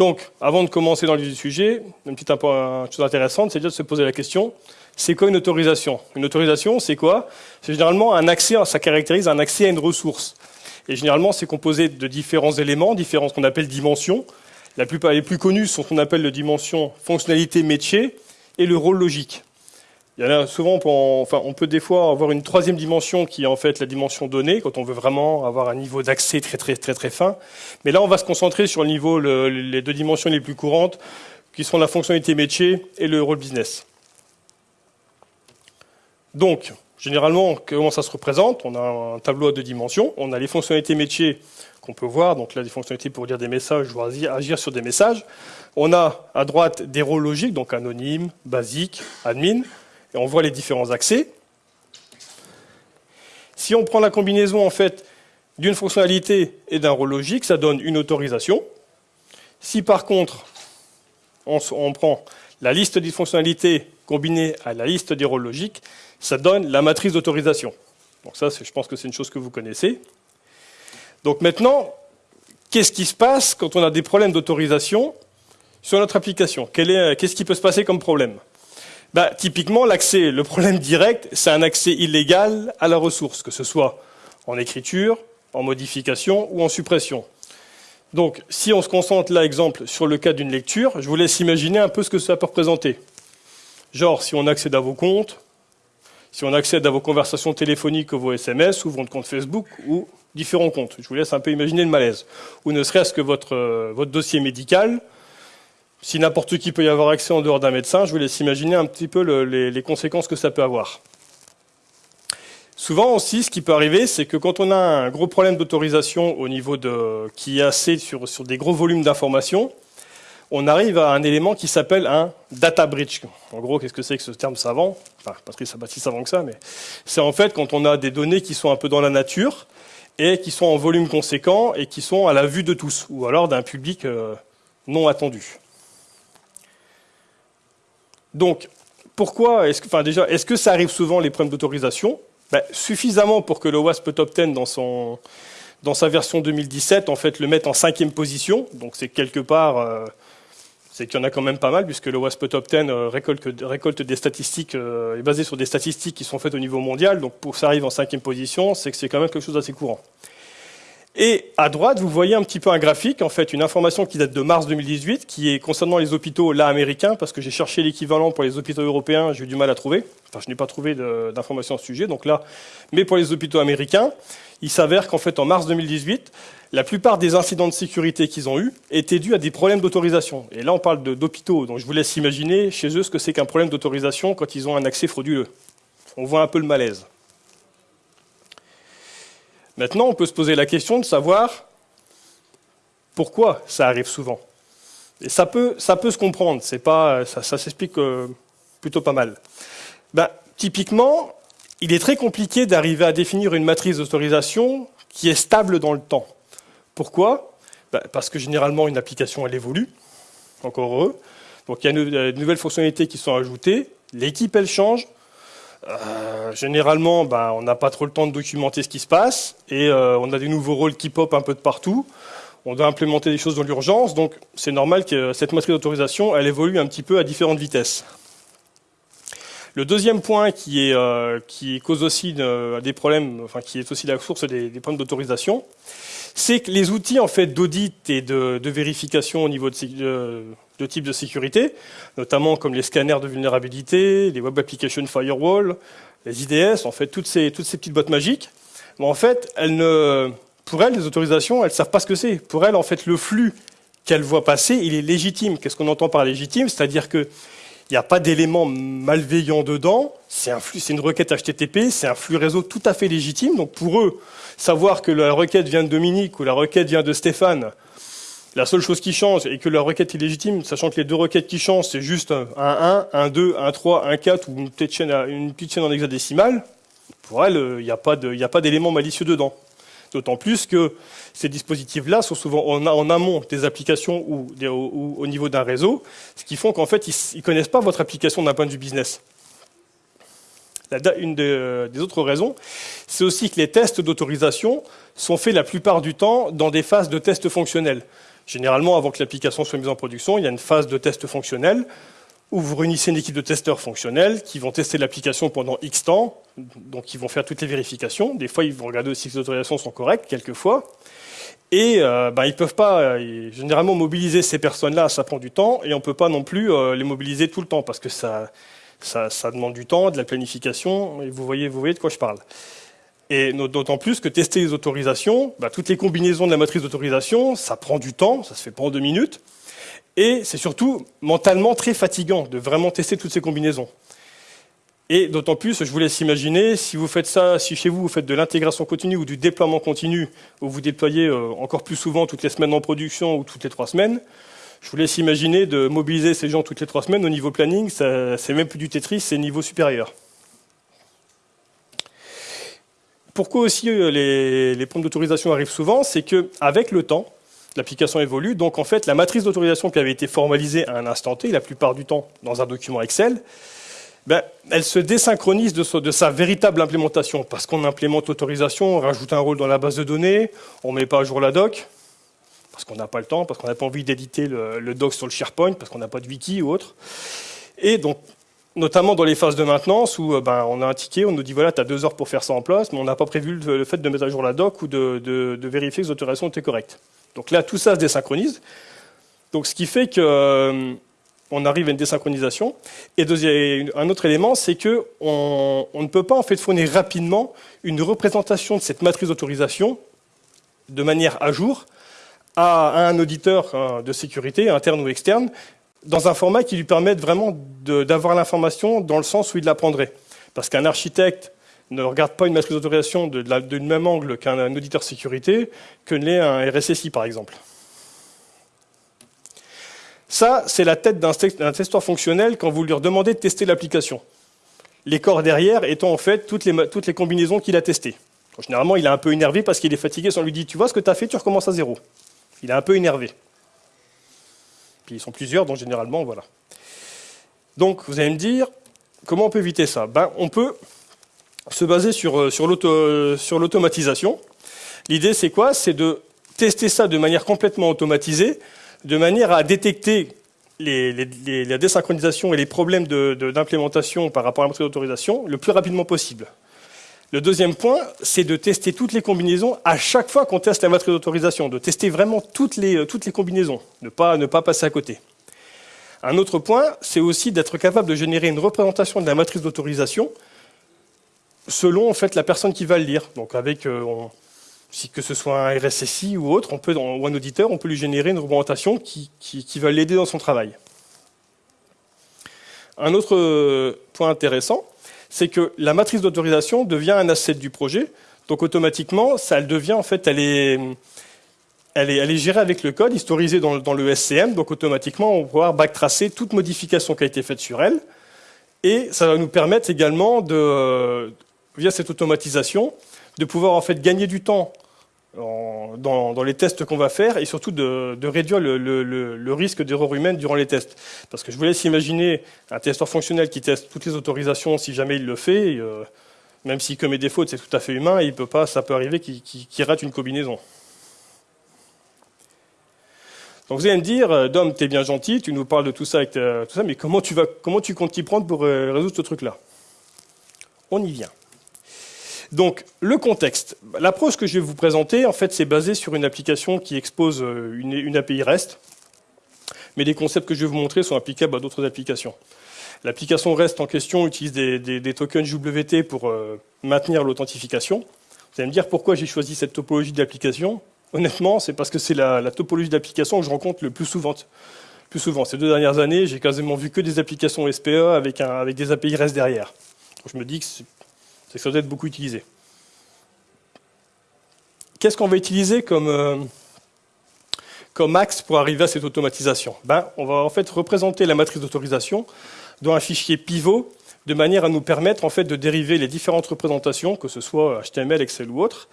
Donc, avant de commencer dans le sujet, une petite chose intéressante, c'est déjà de se poser la question, c'est quoi une autorisation? Une autorisation, c'est quoi? C'est généralement un accès, ça caractérise un accès à une ressource. Et généralement, c'est composé de différents éléments, différents qu'on appelle dimensions. La plupart, les plus connus sont ce qu'on appelle les dimensions fonctionnalité métier et le rôle logique. Il y en a souvent, on, enfin, on peut des fois avoir une troisième dimension qui est en fait la dimension donnée, quand on veut vraiment avoir un niveau d'accès très très très très fin. Mais là, on va se concentrer sur le niveau, les deux dimensions les plus courantes, qui sont la fonctionnalité métier et le rôle business. Donc, généralement, comment ça se représente? On a un tableau à deux dimensions. On a les fonctionnalités métiers qu'on peut voir, donc là, des fonctionnalités pour dire des messages ou agir sur des messages. On a à droite des rôles logiques, donc anonyme, basique, admin, et on voit les différents accès. Si on prend la combinaison en fait d'une fonctionnalité et d'un rôle logique, ça donne une autorisation. Si par contre on, on prend la liste des fonctionnalités combinée à la liste des rôles logiques, ça donne la matrice d'autorisation. Donc ça, je pense que c'est une chose que vous connaissez. Donc maintenant, qu'est-ce qui se passe quand on a des problèmes d'autorisation sur notre application? Qu'est-ce qui peut se passer comme problème? Bah, Typiquement, l'accès, le problème direct, c'est un accès illégal à la ressource, que ce soit en écriture, en modification ou en suppression. Donc, si on se concentre là, exemple, sur le cas d'une lecture, je vous laisse imaginer un peu ce que ça peut représenter. Genre, si on accède à vos comptes, si on accède à vos conversations téléphoniques ou vos SMS, ou votre compte Facebook, ou différents comptes. Je vous laisse un peu imaginer le malaise. Ou ne serait-ce que votre, euh, votre dossier médical. Si n'importe qui peut y avoir accès en dehors d'un médecin, je vous laisse imaginer un petit peu les, conséquences que ça peut avoir. Souvent aussi, ce qui peut arriver, c'est que quand on a un gros problème d'autorisation au niveau de qui est assez sur, des gros volumes d'informations, on arrive à un élément qui s'appelle un data breach. En gros, qu'est-ce que c'est que ce terme savant? Enfin, pas si savant que ça, mais c'est en fait quand on a des données qui sont un peu dans la nature et qui sont en volume conséquent et qui sont à la vue de tous, ou alors d'un public euh, non attendu. Donc, pourquoi est-ce que, enfin déjà, est-ce que ça arrive souvent les problèmes d'autorisation? Ben, Suffisamment pour que le WASP Top 10 dans son dans sa version 2017, en fait, le mette en cinquième position. Donc c'est quelque part euh, c'est qu'il y en a quand même pas mal, puisque le WASP Top 10 euh, récolte, des statistiques, euh, est basé sur des statistiques qui sont faites au niveau mondial, donc pour que ça arrive en cinquième position, c'est que c'est quand même quelque chose d'assez courant. Et à droite, vous voyez un petit peu un graphique, en fait, une information qui date de mars 2018, qui est concernant les hôpitaux là américains, parce que j'ai cherché l'équivalent pour les hôpitaux européens, j'ai eu du mal à trouver. Enfin, je n'ai pas trouvé d'informations à ce sujet, donc là, mais pour les hôpitaux américains, il s'avère qu'en fait, en mars 2018, la plupart des incidents de sécurité qu'ils ont eus étaient dus à des problèmes d'autorisation. Et là, on parle d'hôpitaux, donc je vous laisse imaginer chez eux ce que c'est qu'un problème d'autorisation quand ils ont un accès frauduleux. On voit un peu le malaise. Maintenant, on peut se poser la question de savoir pourquoi ça arrive souvent. Et ça peut, ça peut se comprendre, pas, ça, s'explique euh, plutôt pas mal. Ben, typiquement, il est très compliqué d'arriver à définir une matrice d'autorisation qui est stable dans le temps. Pourquoi? Bah, Parce que généralement, une application, elle évolue, encore heureux. Donc il y a de nouvelles fonctionnalités qui sont ajoutées, l'équipe, elle change. Euh, généralement, bah, on n'a pas trop le temps de documenter ce qui se passe, et euh, on a des nouveaux rôles qui pop un peu de partout. On doit implémenter des choses dans l'urgence, donc c'est normal que cette matrice d'autorisation, elle évolue un petit peu à différentes vitesses. Le deuxième point qui, est, euh, cause aussi des problèmes, enfin qui est aussi la source des, des problèmes d'autorisation, c'est que les outils en fait d'audit et de, vérification au niveau de, de, type de sécurité, notamment comme les scanners de vulnérabilité, les web application firewall, les IDS, en fait toutes ces, toutes ces petites boîtes magiques, en fait, elles ne, pour elles, les autorisations, elles savent pas ce que c'est. Pour elles, en fait, le flux qu'elles voient passer, il est légitime. Qu'est-ce qu'on entend par légitime? C'est-à-dire que il n'y a pas d'éléments malveillants dedans, c'est une requête HTTP, c'est un flux réseau tout à fait légitime. Donc pour eux, savoir que la requête vient de Dominique ou la requête vient de Stéphane, la seule chose qui change est que la requête est légitime, sachant que les deux requêtes qui changent, c'est juste un 1, un 2, un 3, un 4 ou une petite chaîne, une petite chaîne en hexadécimal. Pour elles, il n'y a pas d'éléments malicieux dedans. D'autant plus que ces dispositifs-là sont souvent en, amont des applications ou, au niveau d'un réseau, ce qui font qu'en fait, ils ne connaissent pas votre application d'un point de vue business. Une des autres raisons, c'est aussi que les tests d'autorisation sont faits la plupart du temps dans des phases de tests fonctionnels. Généralement, avant que l'application soit mise en production, il y a une phase de test fonctionnel où vous réunissez une équipe de testeurs fonctionnels qui vont tester l'application pendant X temps, donc ils vont faire toutes les vérifications. Des fois, ils vont regarder aussi si les autorisations sont correctes, quelquefois. Et euh, ben, ils peuvent pas, euh, généralement, mobiliser ces personnes-là, ça prend du temps, et on peut pas non plus euh, les mobiliser tout le temps, parce que ça, ça, ça, demande du temps, de la planification, et vous voyez, vous voyez de quoi je parle. Et d'autant plus que tester les autorisations, ben, toutes les combinaisons de la matrice d'autorisation, ça prend du temps, ça se fait pas en deux minutes, et c'est surtout mentalement très fatigant de vraiment tester toutes ces combinaisons. Et d'autant plus, je vous laisse imaginer, si vous faites ça, si chez vous vous faites de l'intégration continue ou du déploiement continu, où vous déployez euh, encore plus souvent toutes les semaines en production ou toutes les trois semaines, je vous laisse imaginer de mobiliser ces gens toutes les trois semaines au niveau planning, c'est même plus du Tetris, c'est niveau supérieur. Pourquoi aussi euh, les, les d'autorisation arrivent souvent C'est qu'avec le temps, l'application évolue. Donc en fait, la matrice d'autorisation qui avait été formalisée à un instant T, la plupart du temps dans un document Excel, ben, elle se désynchronise de, sa véritable implémentation. Parce qu'on implémente l'autorisation, on rajoute un rôle dans la base de données, on ne met pas à jour la doc, parce qu'on n'a pas le temps, parce qu'on n'a pas envie d'éditer le, doc sur le SharePoint, parce qu'on n'a pas de wiki ou autre. Et donc, notamment dans les phases de maintenance où euh, ben, on a un ticket, on nous dit voilà, tu as deux heures pour faire ça en place, mais on n'a pas prévu le, fait de mettre à jour la doc ou de, vérifier que les autorisations étaient correctes. Donc là, tout ça se désynchronise. Donc ce qui fait qu'on euh, arrive à une désynchronisation. Et un autre élément, c'est qu'on on ne peut pas en fait fournir rapidement une représentation de cette matrice d'autorisation de manière à jour à, un auditeur hein, de sécurité, interne ou externe, dans un format qui lui permette vraiment d'avoir l'information dans le sens où il la prendrait. Parce qu'un architecte ne regarde pas une matrice d'autorisation de, même angle qu'un auditeur sécurité que l'est un RSSI, par exemple. Ça, c'est la tête d'un testeur fonctionnel quand vous lui demandez de tester l'application. Les corps derrière étant en fait toutes les, toutes les combinaisons qu'il a testées. généralement, il est un peu énervé parce qu'il est fatigué, on lui dit « tu vois ce que tu as fait, tu recommences à zéro ». Il est un peu énervé. Ils sont plusieurs, donc généralement, voilà. Donc, vous allez me dire, comment on peut éviter ça? Ben, On peut se baser sur, euh, sur l'automatisation. L'idée, c'est quoi? C'est de tester ça de manière complètement automatisée, de manière à détecter les, la désynchronisation et les problèmes d'implémentation par rapport à la d'autorisation le plus rapidement possible. Le deuxième point, c'est de tester toutes les combinaisons à chaque fois qu'on teste la matrice d'autorisation, de tester vraiment toutes les, les combinaisons, ne pas, ne pas passer à côté. Un autre point, c'est aussi d'être capable de générer une représentation de la matrice d'autorisation selon fait la personne qui va le lire. Donc avec euh, si que ce soit un RSSI ou autre, on peut, ou un auditeur, on peut lui générer une représentation qui, qui, va l'aider dans son travail. Un autre euh, point intéressant, c'est que la matrice d'autorisation devient un asset du projet. Donc automatiquement, ça elle devient en fait, elle est, elle est, elle est gérée avec le code, historisée dans, dans, le SCM. Donc automatiquement, on va pouvoir backtracer toute modification qui a été faite sur elle. Et ça va nous permettre également de, via cette automatisation, de pouvoir en fait gagner du temps dans, les tests qu'on va faire et surtout de, réduire le, risque d'erreur humaine durant les tests. Parce que je vous laisse imaginer un testeur fonctionnel qui teste toutes les autorisations si jamais il le fait, euh, même s'il commet des fautes, c'est tout à fait humain, il peut pas, ça peut arriver qu'il rate une combinaison. Donc vous allez me dire, euh, Dom, tu es bien gentil, tu nous parles de tout ça, ça mais comment tu, comptes t'y prendre pour euh, résoudre ce truc-là? On y vient. Donc, le contexte. L'approche que je vais vous présenter, en fait, c'est basé sur une application qui expose euh, une, API REST, mais les concepts que je vais vous montrer sont applicables à d'autres applications. L'application REST en question utilise des, tokens JWT pour euh, maintenir l'authentification. Vous allez me dire pourquoi j'ai choisi cette topologie d'application? Honnêtement, c'est parce que c'est la, topologie d'application que je rencontre le plus souvent. Plus souvent. Ces deux dernières années, j'ai quasiment vu que des applications SPA avec, avec des API REST derrière. je me dis que c'est que ça doit être beaucoup utilisé. Qu'est-ce qu'on va utiliser comme, euh, comme axe pour arriver à cette automatisation? Ben, On va en fait représenter la matrice d'autorisation dans un fichier pivot de manière à nous permettre en fait, de dériver les différentes représentations, que ce soit HTML, Excel ou autre.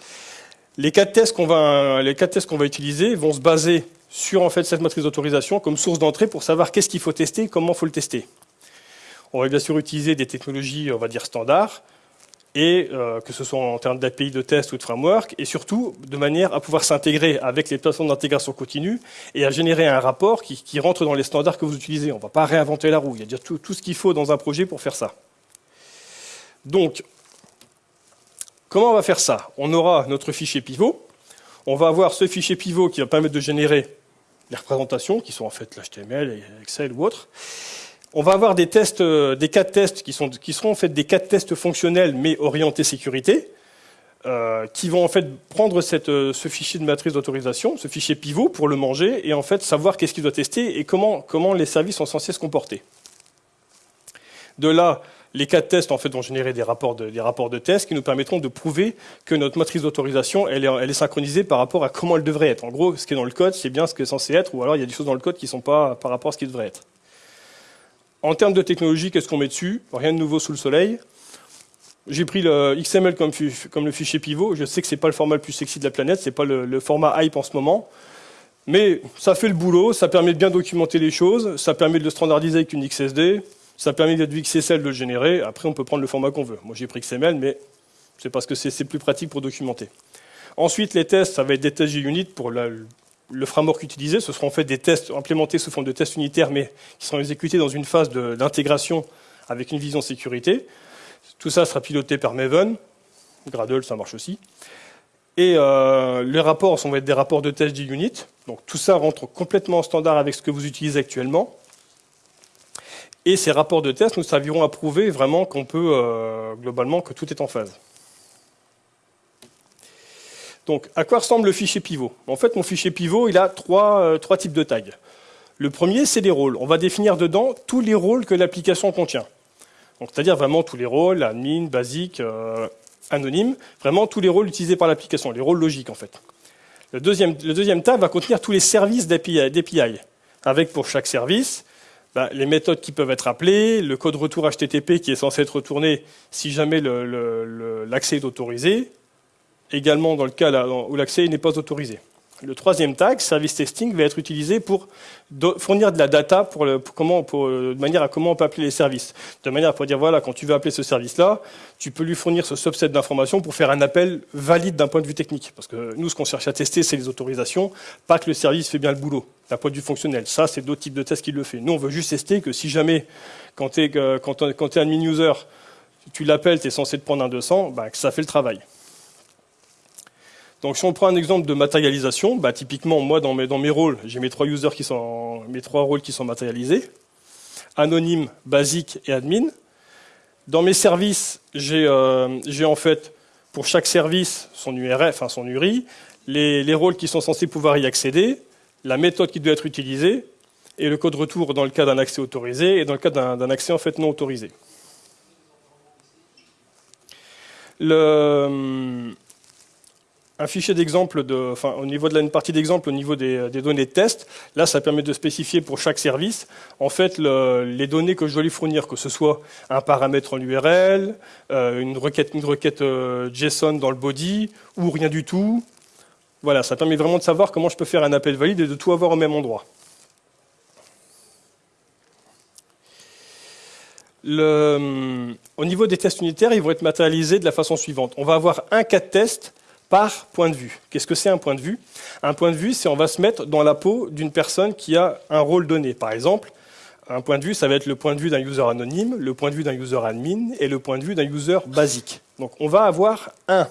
Les quatre tests qu'on va, qu'on va utiliser vont se baser sur en fait, cette matrice d'autorisation comme source d'entrée pour savoir qu'est-ce qu'il faut tester, comment il faut le tester. On va bien sûr utiliser des technologies, on va dire, standards, et euh, que ce soit en termes d'API de test ou de framework, et surtout de manière à pouvoir s'intégrer avec les plateformes d'intégration continue et à générer un rapport qui, rentre dans les standards que vous utilisez. On ne va pas réinventer la roue, il y a déjà tout, tout ce qu'il faut dans un projet pour faire ça. Donc, comment on va faire ça? On aura notre fichier pivot, on va avoir ce fichier pivot qui va permettre de générer les représentations, qui sont en fait l'HTML, Excel ou autre, on va avoir des tests, euh, cas de tests qui, seront en fait des cas de tests fonctionnels mais orientés sécurité, euh, qui vont en fait prendre euh, ce fichier de matrice d'autorisation, ce fichier pivot pour le manger et en fait savoir qu'est-ce qu'il doit tester et comment, les services sont censés se comporter. De là, les cas de test en fait vont générer des rapports de, des rapports de tests qui nous permettront de prouver que notre matrice d'autorisation est, elle est synchronisée par rapport à comment elle devrait être. En gros, ce qui est dans le code, c'est bien ce qui est censé être, ou alors il y a des choses dans le code qui ne sont pas par rapport à ce qui devrait être. En termes de technologie, qu'est-ce qu'on met dessus? Rien de nouveau sous le soleil. J'ai pris le XML comme, le fichier pivot. Je sais que ce n'est pas le format le plus sexy de la planète, ce n'est pas le, format hype en ce moment. Mais ça fait le boulot, ça permet de bien documenter les choses, ça permet de le standardiser avec une XSD, ça permet du XSL de le générer. Après, on peut prendre le format qu'on veut. Moi, j'ai pris XML, mais c'est parce que c'est plus pratique pour documenter. Ensuite, les tests, ça va être des tests JUnit pour la, le framework utilisé, ce seront en fait des tests implémentés sous forme de tests unitaires, mais qui seront exécutés dans une phase d'intégration avec une vision sécurité. Tout ça sera piloté par Maven, Gradle, ça marche aussi. Et euh, les rapports vont être des rapports de test JUnit. Donc tout ça rentre complètement en standard avec ce que vous utilisez actuellement. Et ces rapports de test nous serviront à prouver vraiment qu'on peut, euh, globalement, que tout est en phase. Donc, à quoi ressemble le fichier pivot? En fait, mon fichier pivot, il a euh, trois, types de tags. Le premier, c'est des rôles. On va définir dedans tous les rôles que l'application contient. C'est-à-dire vraiment tous les rôles, admin, basique, euh, anonyme, vraiment tous les rôles utilisés par l'application, les rôles logiques en fait. Le deuxième, le tag va contenir tous les services d'API, avec pour chaque service bah, les méthodes qui peuvent être appelées, le code retour HTTP qui est censé être retourné si jamais l'accès est autorisé, également dans le cas où l'accès n'est pas autorisé. Le troisième tag, service testing, va être utilisé pour fournir de la data pour, comment, euh, de manière à comment on peut appeler les services. De manière à pouvoir dire, voilà, quand tu veux appeler ce service-là, tu peux lui fournir ce subset d'informations pour faire un appel valide d'un point de vue technique. Parce que nous, ce qu'on cherche à tester, c'est les autorisations, pas que le service fait bien le boulot, d'un point de vue fonctionnel. Ça, c'est d'autres types de tests qui le font. Nous, on veut juste tester que si jamais, quand tu es, euh, quand, es admin user, tu l'appelles, tu es censé te prendre un 200, bah, que ça fait le travail. Donc si on prend un exemple de matérialisation, bah, typiquement moi dans mes, rôles, j'ai mes trois users qui sont mes rôles qui sont matérialisés, anonyme, basique et admin. Dans mes services, j'ai euh, en fait pour chaque service son enfin son URI, les, les, rôles qui sont censés pouvoir y accéder, la méthode qui doit être utilisée et le code retour dans le cas d'un accès autorisé et dans le cas d'un accès fait non autorisé. Le, un fichier d'exemple, de, enfin, au niveau de la partie d'exemple, au niveau des, données de test. Là, ça permet de spécifier pour chaque service, en fait, les données que je dois lui fournir, que ce soit un paramètre en URL, euh, une requête, euh, JSON dans le body, ou rien du tout. Voilà, ça permet vraiment de savoir comment je peux faire un appel valide et de tout avoir au même endroit. Au niveau des tests unitaires, ils vont être matérialisés de la façon suivante. On va avoir un cas de test par point de vue. Qu'est-ce que c'est un point de vue? Un point de vue, c'est on va se mettre dans la peau d'une personne qui a un rôle donné. Par exemple, un point de vue, ça va être le point de vue d'un user anonyme, le point de vue d'un user admin et le point de vue d'un user basique. Donc on va avoir un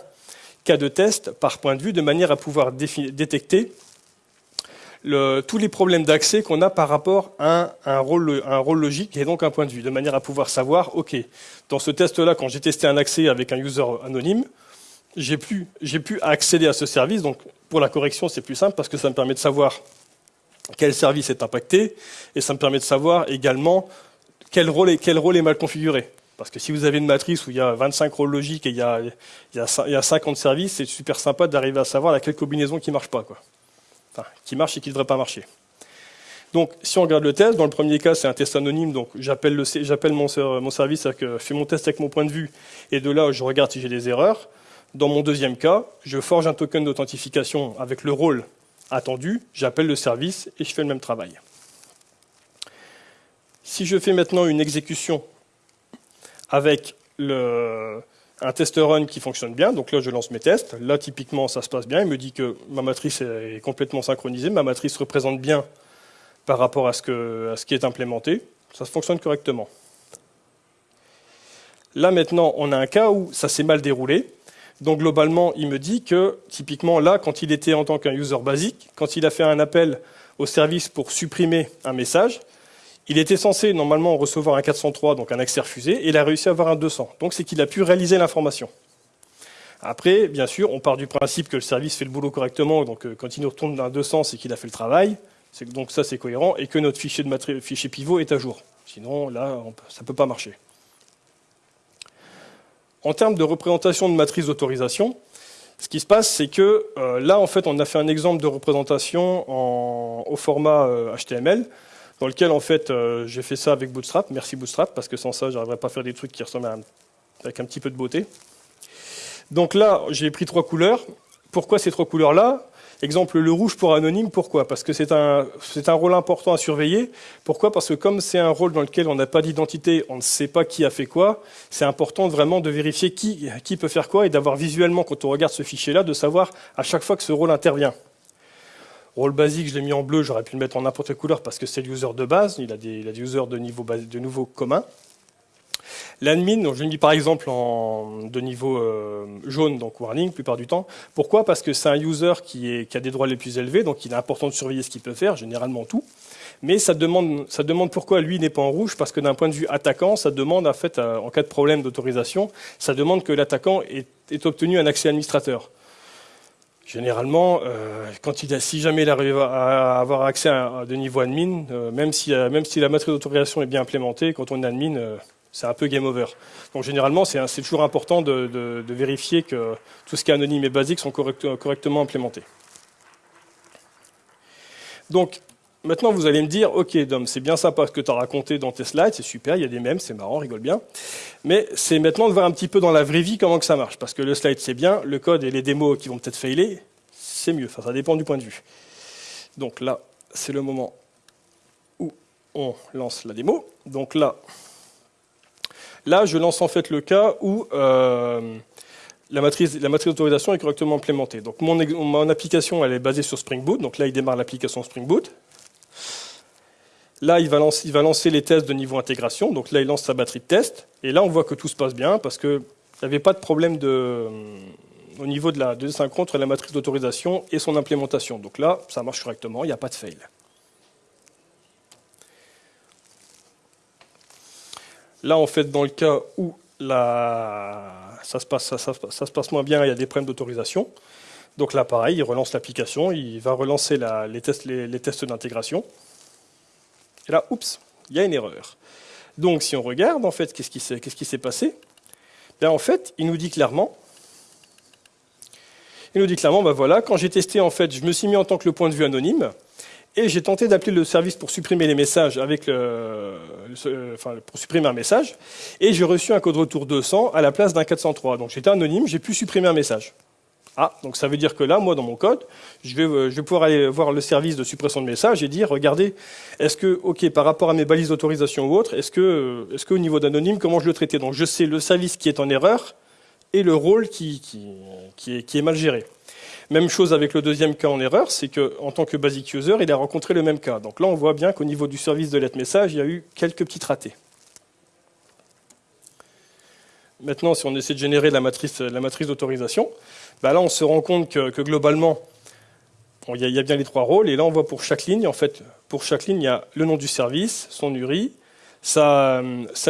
cas de test par point de vue de manière à pouvoir détecter tous les problèmes d'accès qu'on a par rapport à un, rôle, un rôle logique et donc un point de vue, de manière à pouvoir savoir, OK, dans ce test-là, quand j'ai testé un accès avec un user anonyme, j'ai pu, accéder à ce service. Donc, pour la correction, c'est plus simple parce que ça me permet de savoir quel service est impacté et ça me permet de savoir également quel rôle est, quel rôle est mal configuré. Parce que si vous avez une matrice où il y a 25 rôles logiques et il y a, il y a, 50 services, c'est super sympa d'arriver à savoir laquelle combinaison qui marche pas. Quoi. Enfin, qui marche et qui ne devrait pas marcher. Donc, si on regarde le test, dans le premier cas, c'est un test anonyme, donc j'appelle mon, mon service, que je fais mon test avec mon point de vue, et de là, je regarde si j'ai des erreurs. Dans mon deuxième cas, je forge un token d'authentification avec le rôle attendu, j'appelle le service et je fais le même travail. Si je fais maintenant une exécution avec un test run qui fonctionne bien, donc là je lance mes tests, là typiquement ça se passe bien, il me dit que ma matrice est complètement synchronisée, ma matrice représente bien par rapport à ce, à ce qui est implémenté, ça fonctionne correctement. Là maintenant on a un cas où ça s'est mal déroulé, donc globalement il me dit que typiquement là quand il était en tant qu'un user basique, quand il a fait un appel au service pour supprimer un message, il était censé normalement recevoir un 403, donc un accès refusé, et il a réussi à avoir un 200. Donc c'est qu'il a pu réaliser l'information. Après, bien sûr, on part du principe que le service fait le boulot correctement, donc euh, quand il nous retourne d'un 200, c'est qu'il a fait le travail, donc ça c'est cohérent, et que notre fichier, de fichier pivot est à jour. Sinon, là, ça ne peut pas marcher. En termes de représentation de matrice d'autorisation, ce qui se passe, c'est que euh, là, en fait, on a fait un exemple de représentation au format HTML. Euh, dans lequel en fait euh, j'ai fait ça avec Bootstrap. Merci Bootstrap, parce que sans ça, j'arriverais pas à faire des trucs qui ressemblent avec un petit peu de beauté. Donc là, j'ai pris trois couleurs. Pourquoi ces trois couleurs-là? Exemple, le rouge pour anonyme, pourquoi? Parce que c'est un, rôle important à surveiller. Pourquoi? Parce que comme c'est un rôle dans lequel on n'a pas d'identité, on ne sait pas qui a fait quoi, c'est important vraiment de vérifier qui, peut faire quoi et d'avoir visuellement, quand on regarde ce fichier-là, de savoir à chaque fois que ce rôle intervient. Rôle basique, je l'ai mis en bleu, j'aurais pu le mettre en n'importe quelle couleur parce que c'est l'user de base, il a des, des users de niveau, de niveau commun. L'admin, je l'ai mis par exemple en, de niveau euh, jaune, donc warning, plupart du temps. Pourquoi? Parce que c'est un user qui, a des droits les plus élevés, donc il est important de surveiller ce qu'il peut faire, généralement tout. Mais ça demande, pourquoi lui n'est pas en rouge, parce que d'un point de vue attaquant, ça demande, en fait, euh, en cas de problème d'autorisation, ça demande que l'attaquant ait, obtenu un accès administrateur. Généralement, euh, quand il a, si jamais il arrive à avoir accès à, de niveau admin, même, si, même si la matrice d'autorisation est bien implémentée, quand on est admin, c'est un peu game over. Donc généralement, c'est toujours important de, vérifier que tout ce qui est anonyme et basique sont correctement implémentés. Donc, Maintenant, vous allez me dire, ok, Dom, c'est bien sympa ce que tu as raconté dans tes slides, c'est super, il y a des mèmes, c'est marrant, rigole bien. Mais c'est maintenant de voir un petit peu dans la vraie vie comment que ça marche. Parce que le slide, c'est bien, le code et les démos qui vont peut-être failer, c'est mieux. Enfin, ça dépend du point de vue. Donc là, c'est le moment où on lance la démo. Donc là, là, je lance en fait le cas où euh, la matrice, la matrice d'autorisation est correctement implémentée. Donc mon, application, elle est basée sur Spring Boot. Donc là, il démarre l'application Spring Boot. Là, il va, lancer, les tests de niveau intégration. Donc là, il lance sa batterie de test. Et là, on voit que tout se passe bien parce qu'il n'y avait pas de problème euh, au niveau de la de synchro la matrice d'autorisation et son implémentation. Donc là, ça marche correctement, il n'y a pas de fail. Là, en fait, dans le cas où ça, se passe, moins bien, il y a des problèmes d'autorisation. Donc là, pareil, il relance l'application, il va relancer les tests d'intégration. Et là, oups, il y a une erreur. Donc si on regarde, en fait, qu'est-ce qui s'est passé? Bien, En fait, il nous dit clairement, il nous dit clairement, ben voilà, quand j'ai testé, en fait, je me suis mis en tant que le point de vue anonyme, et j'ai tenté d'appeler le service pour supprimer les messages avec le, enfin, pour supprimer un message, et j'ai reçu un code retour 200 à la place d'un 403. Donc j'étais anonyme, j'ai pu supprimer un message. Ah, donc ça veut dire que là, moi, dans mon code, je vais, euh, je vais pouvoir aller voir le service de suppression de messages et dire, regardez, est-ce que, OK, par rapport à mes balises d'autorisation ou autre, est-ce que, euh, est-ce qu'au niveau d'anonyme, comment je le traitais? Donc je sais le service qui est en erreur et le rôle qui, qui, qui est mal géré. Même chose avec le deuxième cas en erreur, c'est qu'en tant que basic user, il a rencontré le même cas. Donc là, on voit bien qu'au niveau du service de lettre message, il y a eu quelques petits ratés. Maintenant, si on essaie de générer la matrice, d'autorisation, bah là, on se rend compte que, globalement, il y, a bien les trois rôles. Et là, on voit pour chaque ligne, en fait, pour chaque ligne, il y a le nom du service, son URI, sa,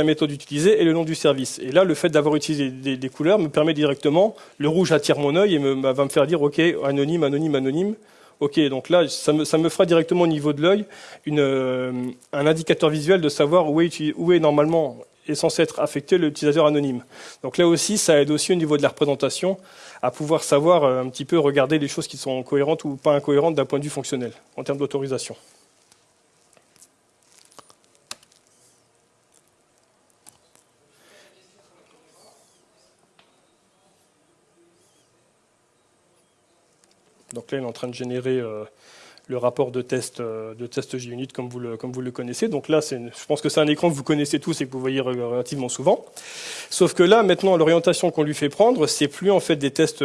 méthode utilisée et le nom du service. Et là, le fait d'avoir utilisé des, couleurs me permet directement, le rouge attire mon œil et me, va me faire dire, OK, anonyme, anonyme, anonyme. OK, donc là, ça me, fera directement au niveau de l'œil euh, un indicateur visuel de savoir où est, où est normalement est censé être affecté l'utilisateur anonyme. Donc là aussi, ça aide aussi au niveau de la représentation à pouvoir savoir euh, un petit peu regarder les choses qui sont cohérentes ou pas incohérentes d'un point de vue fonctionnel, en termes d'autorisation. Là, il est en train de générer euh, le rapport de test, de test JUnit comme vous, le, comme vous le connaissez. Donc là, je pense que c'est un écran que vous connaissez tous et que vous voyez relativement souvent. Sauf que là, maintenant, l'orientation qu'on lui fait prendre, c'est plus en fait des tests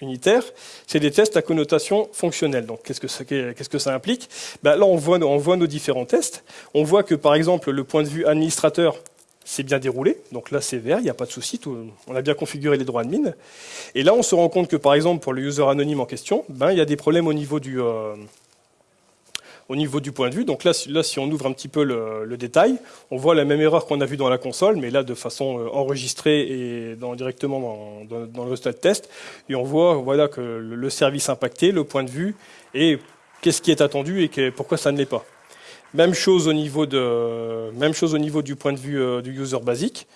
unitaires, c'est des tests à connotation fonctionnelle. Donc qu'est-ce que ça, que ça implique? Ben, Là, on voit, on voit nos différents tests. On voit que, par exemple, le point de vue administrateur, c'est bien déroulé, donc là c'est vert, il n'y a pas de souci, on a bien configuré les droits admin. Et là on se rend compte que par exemple pour le user anonyme en question, ben, il y a des problèmes au niveau du, euh, au niveau du point de vue. Donc là, là, si on ouvre un petit peu le, détail, on voit la même erreur qu'on a vue dans la console, mais là de façon euh, enregistrée et directement dans, dans, le résultat de test. Et on voit voilà, que le service impacté, le point de vue, et qu'est-ce qui est attendu et pourquoi ça ne l'est pas. Même chose au niveau, du point de vue euh, du user basique.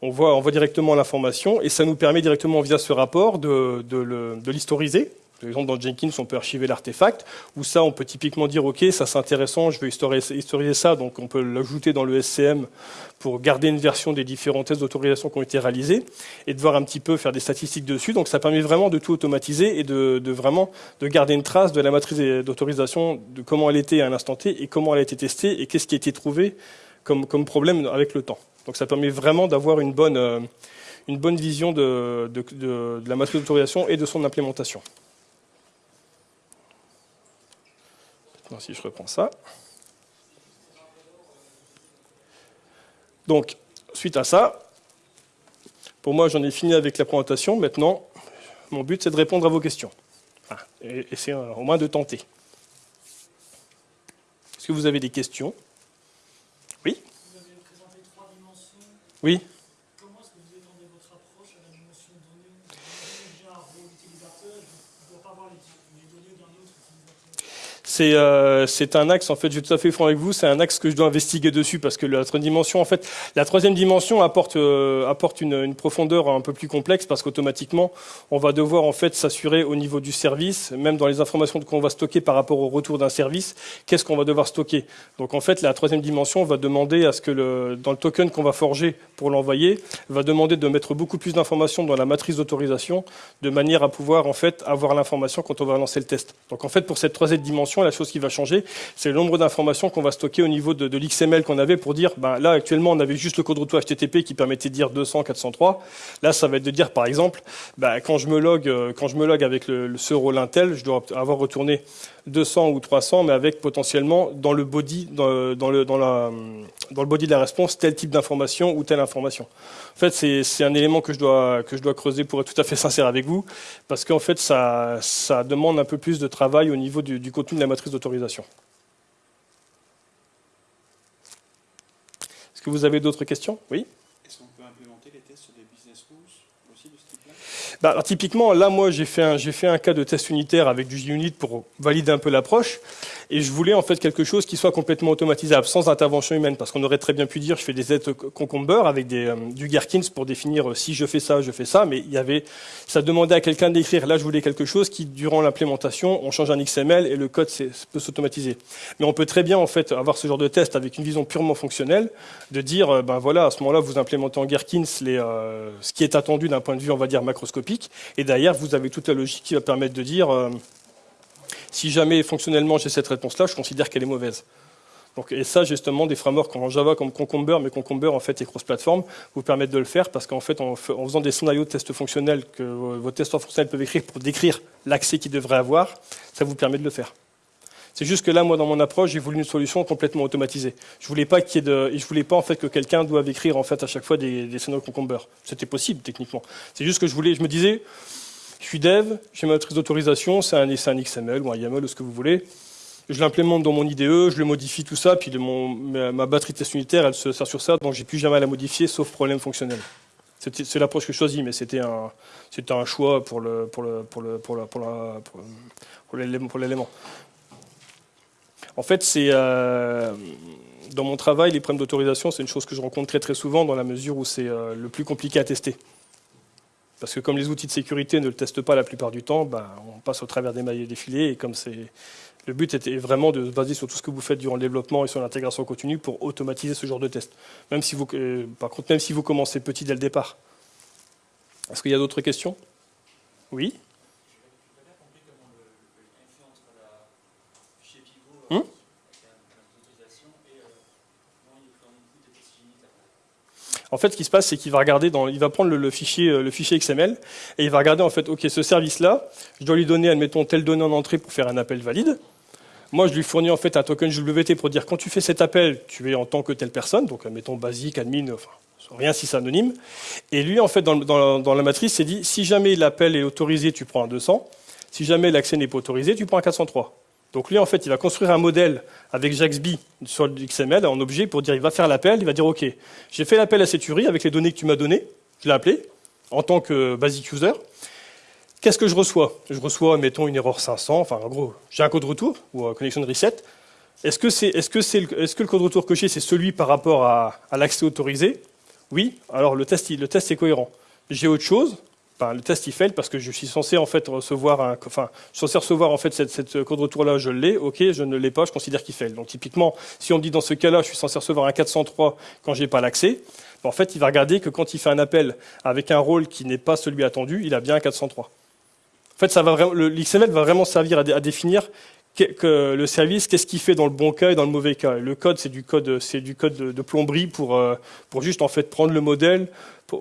On voit, on voit directement l'information et ça nous permet directement via ce rapport de l'historiser, par exemple, dans Jenkins, on peut archiver l'artefact, ou ça, on peut typiquement dire, OK, ça c'est intéressant, je veux historiser ça, donc on peut l'ajouter dans le SCM pour garder une version des différents tests d'autorisation qui ont été réalisés, et de voir un petit peu faire des statistiques dessus. Donc ça permet vraiment de tout automatiser et de, vraiment de garder une trace de la matrice d'autorisation, de comment elle était à un instant T, et comment elle a été testée, et qu'est-ce qui a été trouvé comme, problème avec le temps. Donc ça permet vraiment d'avoir une bonne, euh, une bonne vision de, de la matrice d'autorisation et de son implémentation. Si je reprends ça. Donc, suite à ça, pour moi, j'en ai fini avec la présentation. Maintenant, mon but, c'est de répondre à vos questions. Ah, et, c'est au moins de tenter. Est-ce que vous avez des questions? Oui? Vous avez présenté trois dimensions. Oui Euh, c'est un axe, en fait, je vais tout à fait franc avec vous, c'est un axe que je dois investiguer dessus parce que la troisième dimension, en fait, la troisième dimension apporte, euh, apporte une, profondeur un peu plus complexe parce qu'automatiquement, on va devoir en fait s'assurer au niveau du service, même dans les informations qu'on va stocker par rapport au retour d'un service, qu'est-ce qu'on va devoir stocker. Donc en fait, la troisième dimension va demander à ce que le, dans le token qu'on va forger pour l'envoyer, va demander de mettre beaucoup plus d'informations dans la matrice d'autorisation de manière à pouvoir en fait avoir l'information quand on va lancer le test. Donc en fait, pour cette troisième dimension, la chose qui va changer, c'est le nombre d'informations qu'on va stocker au niveau de, l'XML qu'on avait pour dire, ben, là actuellement on avait juste le code retour HTTP qui permettait de dire 200, 403. Là, ça va être de dire par exemple, ben, quand je me log, euh, quand je me log avec le, ce rôle Intel, je dois avoir retourné 200 ou 300, mais avec potentiellement dans le body, dans, le, dans, la, dans le body de la réponse, tel type d'information ou telle information. En fait, c'est un élément que je, dois, que je dois creuser pour être tout à fait sincère avec vous, parce qu'en fait, ça, ça demande un peu plus de travail au niveau du, du contenu de la matrice d'autorisation. Est-ce que vous avez d'autres questions? Oui? Bah, typiquement, là, moi, j'ai fait, un, fait un cas de test unitaire avec du JUnit pour valider un peu l'approche. Et je voulais en fait quelque chose qui soit complètement automatisable, sans intervention humaine, parce qu'on aurait très bien pu dire je fais des aides concomber avec des, euh, du Gherkins pour définir euh, si je fais ça, je fais ça, mais ça demandait à quelqu'un d'écrire. Là, je voulais quelque chose qui, durant l'implémentation, on change un XML et le code peut s'automatiser. Mais on peut très bien en fait avoir ce genre de test avec une vision purement fonctionnelle, de dire euh, ben voilà, à ce moment-là, vous implémentez en Gherkins ce qui est attendu d'un point de vue, on va dire macroscopique, et derrière, vous avez toute la logique qui va permettre de dire si jamais fonctionnellement j'ai cette réponse-là, je considère qu'elle est mauvaise. Donc, et ça, justement, des frameworks en Java comme Concomber, mais Concomber en fait est cross-platform, vous permettent de le faire parce qu'en fait, en, faisant des scénarios de tests fonctionnels que vos testeurs fonctionnels peuvent écrire pour décrire l'accès qu'ils devraient avoir, ça vous permet de le faire. C'est juste que là, moi, dans mon approche, j'ai voulu une solution complètement automatisée. Je voulais pas qu'il je voulais pas en fait que quelqu'un doive écrire en fait à chaque fois des, des scénarios Concomber. C'était possible techniquement. C'est juste que je voulais, je me disais, je suis dev, j'ai ma matrice d'autorisation, c'est un, un, XML ou un YAML ou ce que vous voulez. Je l'implémente dans mon IDE, je le modifie tout ça, puis ma, batterie test unitaire, elle se sert sur ça, donc j'ai plus jamais à la modifier, sauf problème fonctionnel. C'est l'approche que je choisis, mais c'était un, choix pour l'élément. En fait, euh, dans mon travail, les problèmes d'autorisation, c'est une chose que je rencontre très très souvent dans la mesure où c'est euh, le plus compliqué à tester. Parce que comme les outils de sécurité ne le testent pas la plupart du temps, ben, on passe au travers des mailles et des filets. Et comme le but était vraiment de se baser sur tout ce que vous faites durant le développement et sur l'intégration continue pour automatiser ce genre de test. Même si vous, euh, par contre, même si vous commencez petit dès le départ. Est-ce qu'il y a d'autres questions? Oui? En fait, ce qui se passe, c'est qu'il va regarder, dans, il va prendre le, fichier, fichier XML et il va regarder en fait, ok, ce service-là, je dois lui donner, admettons, telle donnée en entrée pour faire un appel valide. Moi, je lui fournis en fait un token JWT pour dire quand tu fais cet appel, tu es en tant que telle personne, donc admettons basique, admin, rien si c'est anonyme. Et lui, en fait, dans, dans la matrice, c'est dit si jamais l'appel est autorisé, tu prends un 200. Si jamais l'accès n'est pas autorisé, tu prends un 403. Donc lui, en fait, il va construire un modèle avec JAXB sur le XML en objet pour dire, il va faire l'appel, il va dire, OK, j'ai fait l'appel à cette URI avec les données que tu m'as données, je l'ai appelé en tant que basic user. Qu'est-ce que je reçois? Je reçois, mettons, une erreur 500, enfin, en gros, j'ai un code retour, ou un connection de reset. Est-ce que, est-ce, que est-ce que le code retour coché, c'est celui par rapport à, à l'accès autorisé? Oui, alors le test, le test est cohérent. J'ai autre chose, le test il fail parce que je suis censé en fait recevoir un, enfin, je censé recevoir en fait cette, cette code retour là, je l'ai, ok, je ne l'ai pas, je considère qu'il fail. Donc typiquement, si on dit dans ce cas-là, je suis censé recevoir un 403 quand j'ai pas l'accès, ben, en fait, il va regarder que quand il fait un appel avec un rôle qui n'est pas celui attendu, il a bien un 403. En fait, ça va l'XML va vraiment servir à, définir que, le service, qu'est-ce qu'il fait dans le bon cas et dans le mauvais cas. le code, c'est du code, c'est du code de, plomberie pour, euh, pour juste en fait prendre le modèle,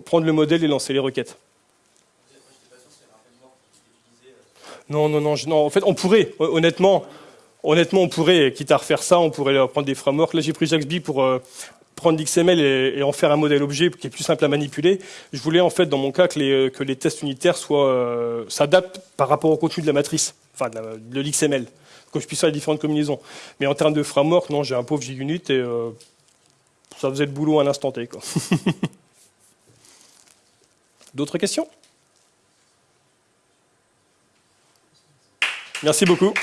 prendre le modèle et lancer les requêtes. Non, non, non. En fait, on pourrait, honnêtement, honnêtement, on pourrait, quitte à refaire ça, on pourrait prendre des frameworks. Là, j'ai pris JaxB pour euh, prendre l'XML et, en faire un modèle objet qui est plus simple à manipuler. Je voulais, en fait, dans mon cas, que les, que les tests unitaires soient euh, s'adaptent par rapport au contenu de la matrice, enfin, de l'XML, que je puisse faire les différentes combinaisons. Mais en termes de framework, non, j'ai un pauvre JUnit et euh, ça faisait le boulot à l'instant T. D'autres questions? Merci beaucoup.